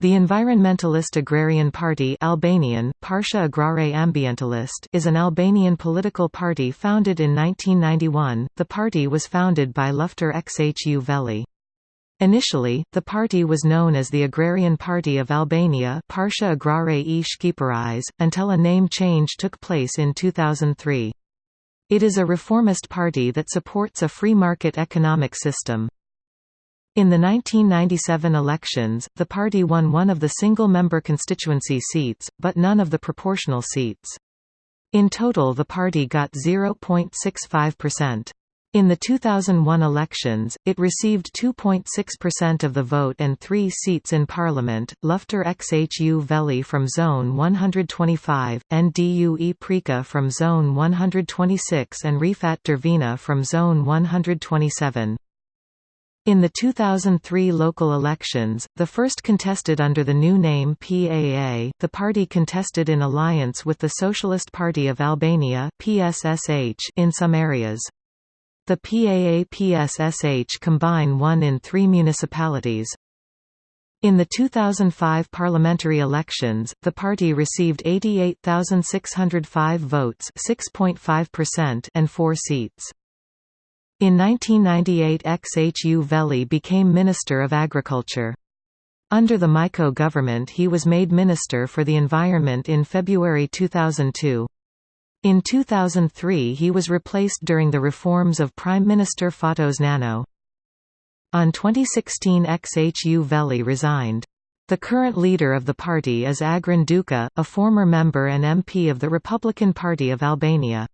The environmentalist agrarian party Albanian, Partia Agrare Ambientalist is an Albanian political party founded in 1991. The party was founded by Lufter Xhuveli. Initially, the party was known as the Agrarian Party of Albania Partia Agrare e until a name change took place in 2003. It is a reformist party that supports a free market economic system. In the 1997 elections, the party won one of the single-member constituency seats, but none of the proportional seats. In total the party got 0.65%. In the 2001 elections, it received 2.6% of the vote and three seats in parliament, Lufter Xhuveli from Zone 125, Ndue Prika from Zone 126 and Rifat Dervina from Zone 127. In the 2003 local elections, the first contested under the new name PAA, the party contested in alliance with the Socialist Party of Albania PSSH in some areas. The PAA-PSSH combine won in three municipalities. In the 2005 parliamentary elections, the party received 88,605 votes and four seats. In 1998 Xhuveli became Minister of Agriculture. Under the Majko government he was made Minister for the Environment in February 2002. In 2003 he was replaced during the reforms of Prime Minister Fatos Nano. On 2016 Xhuveli resigned. The current leader of the party is Agron Duka, a former member and MP of the Republican Party of Albania.